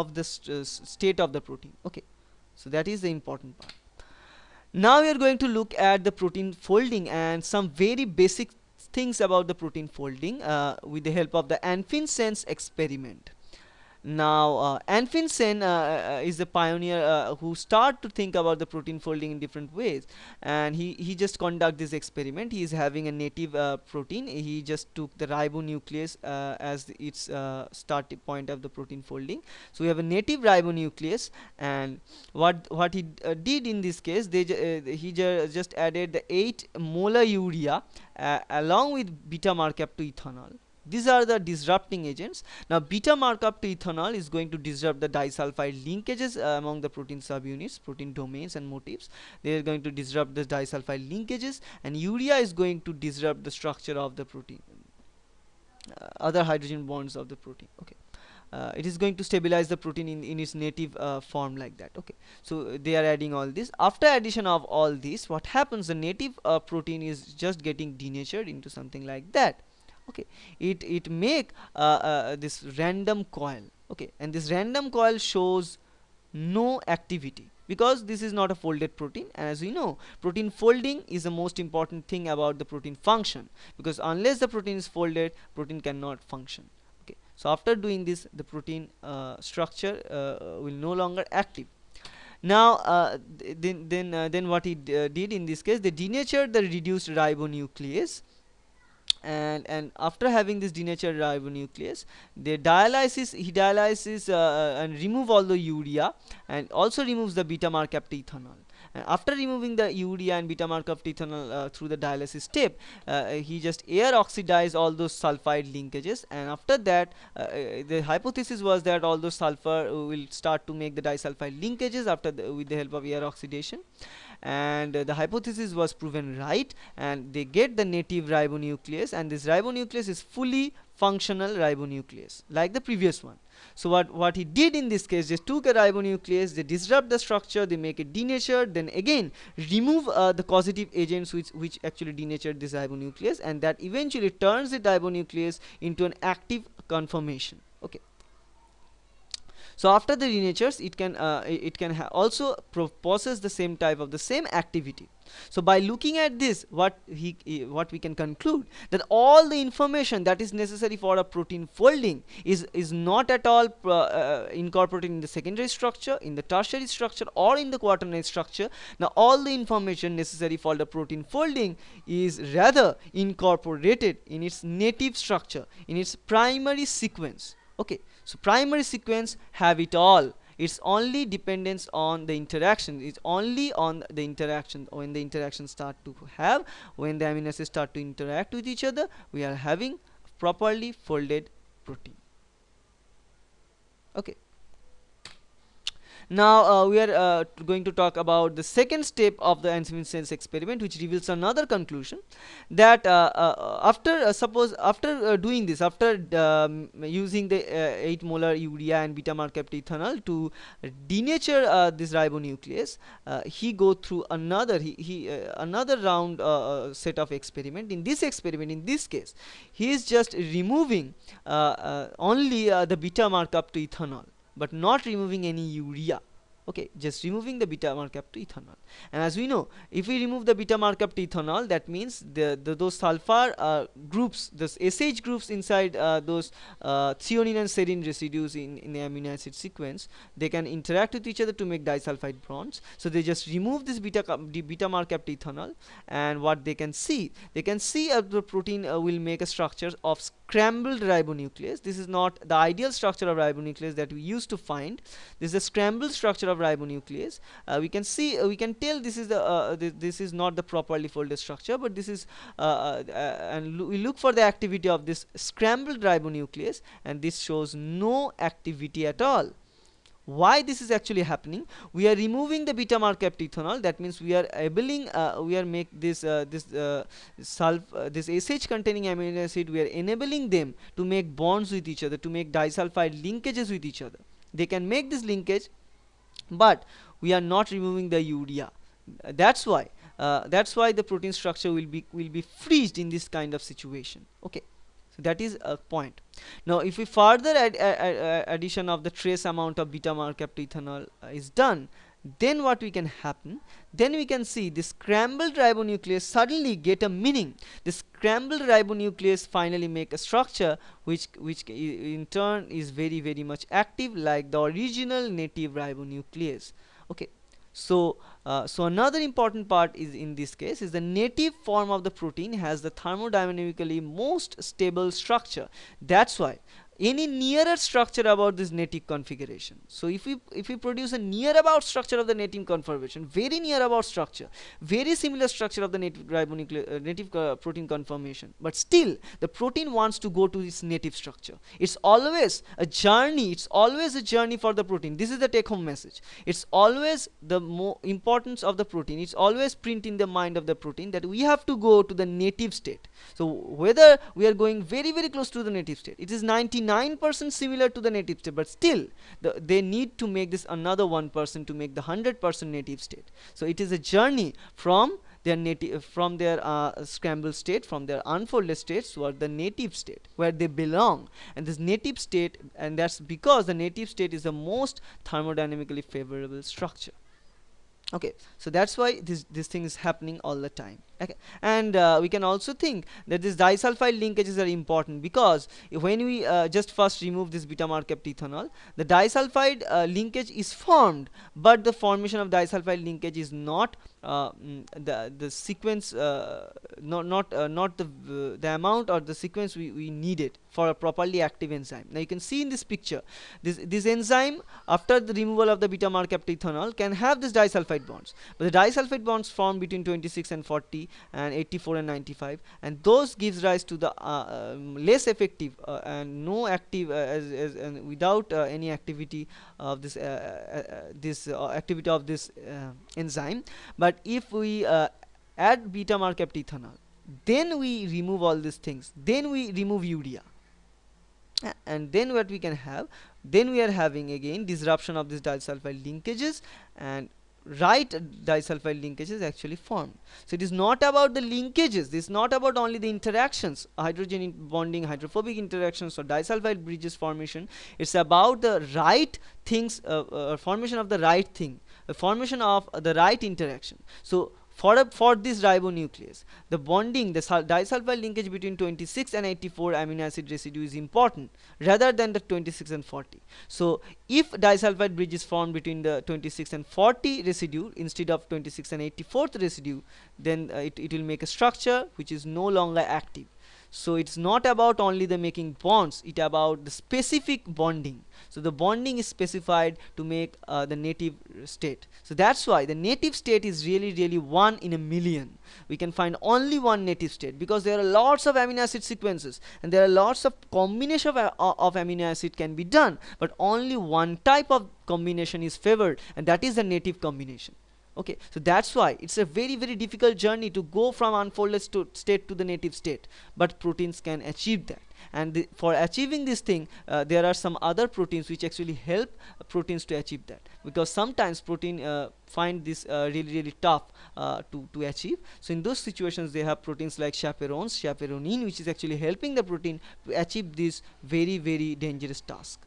of the st uh, state of the protein. Okay. So that is the important part. Now we are going to look at the protein folding and some very basic things about the protein folding uh, with the help of the Anfinsen's experiment now uh, Anfinsen uh, uh, is the pioneer uh, who start to think about the protein folding in different ways. And he he just conduct this experiment. He is having a native uh, protein. He just took the ribonuclease uh, as its uh, start point of the protein folding. So we have a native ribonuclease, and what what he did in this case they he ju just added the 8 molar urea along with beta mercaptoethanol these are the disrupting agents. Now beta mercaptoethanol is going to disrupt the disulfide linkages uh, among the protein subunits, protein domains and motifs. They are going to disrupt the disulfide linkages and urea is going to disrupt the structure of the protein, uh, other hydrogen bonds of the protein. Okay. Uh, it is going to stabilize the protein in, in its native uh, form like that okay so uh, they are adding all this after addition of all this what happens the native uh, protein is just getting denatured into something like that okay. It it make uh, uh, this random coil. Okay. And this random coil shows no activity because this is not a folded protein. And as we know protein folding is the most important thing about the protein function because unless the protein is folded protein cannot function. Okay. So after doing this the protein uh, structure uh, will no longer active. Now uh, then then uh, then what uh, did in this case they denatured the reduced ribonuclease and and after having this denatured ribonuclease the dialysis he dialyzes uh, uh, and remove all the urea and also removes the beta mercaptoethanol. And after removing the urea and beta mercaptoethanol uh, through the dialysis step uh, he just air oxidize all those sulfide linkages. And after that uh, uh, the hypothesis was that all those sulfur will start to make the disulfide linkages after the, with the help of air oxidation and uh, the hypothesis was proven right and they get the native ribonuclease and this ribonuclease is fully functional ribonuclease like the previous one. So what what he did in this case just took a ribonuclease they disrupt the structure they make it denatured then again remove uh, the causative agents which which actually denatured this ribonuclease and that eventually turns the ribonuclease into an active conformation so after the denatures it can uh, it can also possess the same type of the same activity. So by looking at this what he what we can conclude that all the information that is necessary for a protein folding is is not at all uh, uh, incorporated in the secondary structure in the tertiary structure or in the quaternary structure. Now all the information necessary for the protein folding is rather incorporated in its native structure in its primary sequence okay so primary sequence have it all. It's only dependence on the interaction. It's only on the interaction when the interaction start to have when the amino acids start to interact with each other we are having properly folded protein. Okay now uh, we are uh, going to talk about the second step of the Anfinsen's experiment which reveals another conclusion that uh, uh after uh, suppose after uh, doing this after um, using the 8 molar urea and beta mercaptoethanol to denature this ribonuclease he go through another he, he another round set of experiment. In this experiment in this case he is just removing only the beta mercaptoethanol but not removing any urea okay just removing the beta mercaptoethanol. And as we know if we remove the beta mercaptoethanol that means the, the those sulfur uh, groups those sh groups inside uh, those uh, threonine and serine residues in, in the amino acid sequence they can interact with each other to make disulfide bonds. So they just remove this beta beta mercaptoethanol and what they can see they can see uh, the protein uh, will make a structure of scrambled ribonuclease. This is not the ideal structure of ribonuclease that we used to find. This is a scrambled structure of ribonuclease. Uh, we can see uh, we can tell this is the uh, th this is not the properly folded structure but this is uh, uh, and lo we look for the activity of this scrambled ribonuclease and this shows no activity at all. Why this is actually happening? We are removing the beta mercaptoethanol. That means we are enabling uh, we are make this uh, this uh, sulf this sh containing amino acid we are enabling them to make bonds with each other to make disulfide linkages with each other. They can make this linkage but we are not removing the urea. That's why uh, that's why the protein structure will be will be freezed in this kind of situation. Okay. So that is a point. Now if we further add, add addition of the trace amount of beta mercaptoethanol uh, is done then what we can happen? Then we can see the scrambled ribonuclease suddenly get a meaning. The scrambled ribonuclease finally make a structure which which in turn is very very much active like the original native ribonuclease. Okay. So uh, so another important part is in this case is the native form of the protein has the thermodynamically most stable structure. That's why any nearer structure about this native configuration. So if we if we produce a near about structure of the native conformation very near about structure very similar structure of the native ribonucleic uh, native uh, protein conformation but still the protein wants to go to its native structure. It's always a journey it's always a journey for the protein. This is the take home message. It's always the importance of the protein. It's always print in the mind of the protein that we have to go to the native state. So whether we are going very very close to the native state it is 99 9% similar to the native state but still the, they need to make this another 1% to make the 100% native state. So it is a journey from their native from their uh, scrambled state from their unfolded states toward the native state where they belong. And this native state and that's because the native state is the most thermodynamically favorable structure. Okay so that's why this this thing is happening all the time okay. And uh, we can also think that these disulfide linkages are important because when we uh, just first remove this beta mercaptoethanol the disulfide uh, linkage is formed but the formation of disulfide linkage is not uh, mm, the the sequence uh, not not uh, not the the amount or the sequence we, we needed for a properly active enzyme. Now you can see in this picture this this enzyme after the removal of the beta mercaptoethanol can have this disulfide bonds. But the disulfide bonds form between 26 and 40 and 84 and 95 and those gives rise to the uh, um, less effective uh, and no active uh, as, as and without any activity of this this activity of this enzyme. But if we add beta mercaptoethanol then we remove all these things. Then we remove urea. And then what we can have? Then we are having again disruption of this disulfide linkages and right disulfide linkages actually formed. So it is not about the linkages this is not about only the interactions hydrogen bonding hydrophobic interactions or disulfide bridges formation. It's about the right things uh, uh, formation of the right thing the formation of the right interaction. So for, a, for this ribonuclease, the bonding, the disulfide linkage between 26 and 84 amino acid residue is important rather than the 26 and 40. So, if disulfide bridge is formed between the 26 and 40 residue instead of 26 and 84th residue, then uh, it, it will make a structure which is no longer active so it's not about only the making bonds it about the specific bonding. So the bonding is specified to make uh, the native state. So that's why the native state is really really one in a million. We can find only one native state because there are lots of amino acid sequences and there are lots of combination of, uh, of amino acid can be done but only one type of combination is favored and that is the native combination okay so that's why it's a very very difficult journey to go from unfolded state to the native state but proteins can achieve that. And the, for achieving this thing uh, there are some other proteins which actually help uh, proteins to achieve that. Because sometimes protein uh, find this uh, really really tough uh, to to achieve. So in those situations they have proteins like chaperones chaperonin which is actually helping the protein to achieve this very very dangerous task